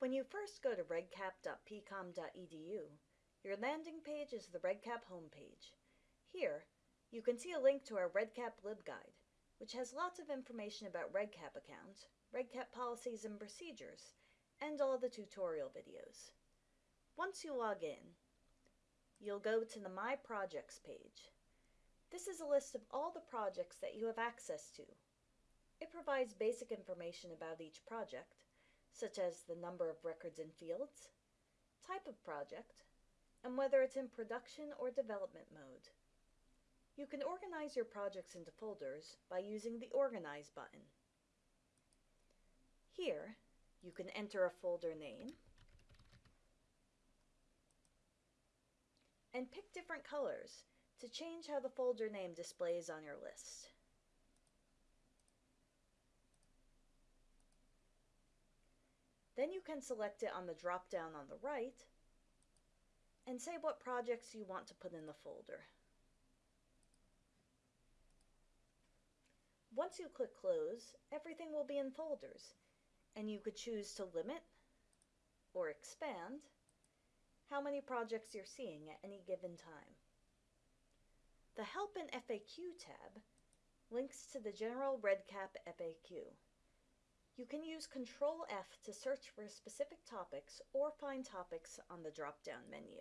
When you first go to redcap.pcom.edu, your landing page is the REDCap homepage. Here, you can see a link to our REDCap LibGuide, which has lots of information about REDCap accounts, REDCap policies and procedures, and all the tutorial videos. Once you log in, you'll go to the My Projects page. This is a list of all the projects that you have access to. It provides basic information about each project, such as the number of records and fields, type of project, and whether it's in production or development mode. You can organize your projects into folders by using the Organize button. Here, you can enter a folder name and pick different colors to change how the folder name displays on your list. Then you can select it on the drop-down on the right and say what projects you want to put in the folder. Once you click Close, everything will be in folders, and you could choose to limit or expand how many projects you're seeing at any given time. The Help and FAQ tab links to the general REDCap FAQ. You can use Control F to search for specific topics or find topics on the drop-down menu.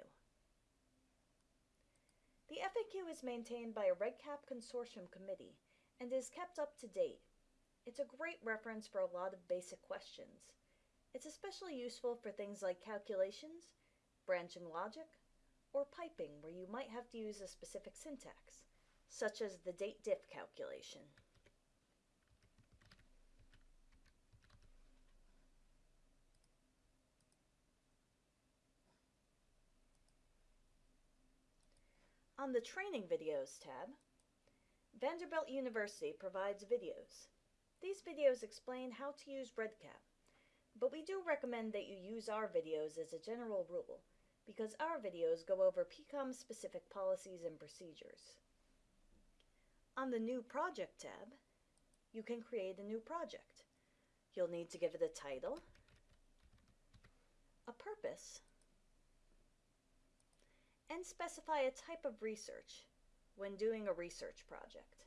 The FAQ is maintained by a REDCap consortium committee and is kept up to date. It's a great reference for a lot of basic questions. It's especially useful for things like calculations, branching logic, or piping where you might have to use a specific syntax, such as the date diff calculation. On the Training Videos tab, Vanderbilt University provides videos. These videos explain how to use REDCap, but we do recommend that you use our videos as a general rule, because our videos go over PCOM-specific policies and procedures. On the New Project tab, you can create a new project. You'll need to give it a title, a purpose, and specify a type of research when doing a research project.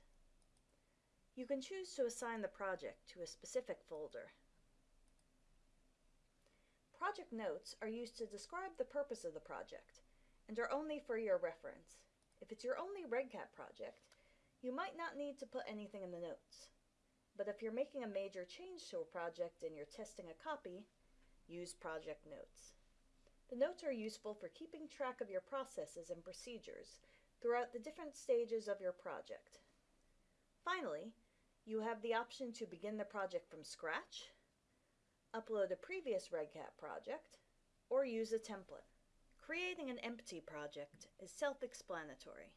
You can choose to assign the project to a specific folder. Project notes are used to describe the purpose of the project and are only for your reference. If it's your only REDCap project, you might not need to put anything in the notes. But if you're making a major change to a project and you're testing a copy, use project notes. The notes are useful for keeping track of your processes and procedures throughout the different stages of your project. Finally, you have the option to begin the project from scratch, upload a previous REDCap project, or use a template. Creating an empty project is self-explanatory.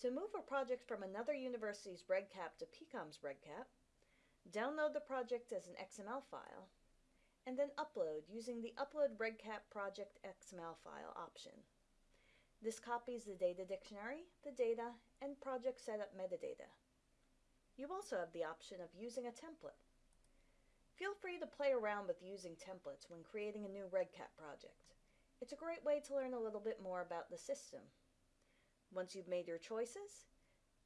To move a project from another university's REDCap to PCOM's REDCap, download the project as an XML file, and then upload using the Upload REDCap Project XML file option. This copies the data dictionary, the data, and project setup metadata. You also have the option of using a template. Feel free to play around with using templates when creating a new REDCap project. It's a great way to learn a little bit more about the system. Once you've made your choices,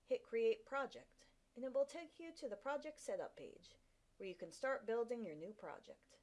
hit Create Project, and it will take you to the project setup page, where you can start building your new project.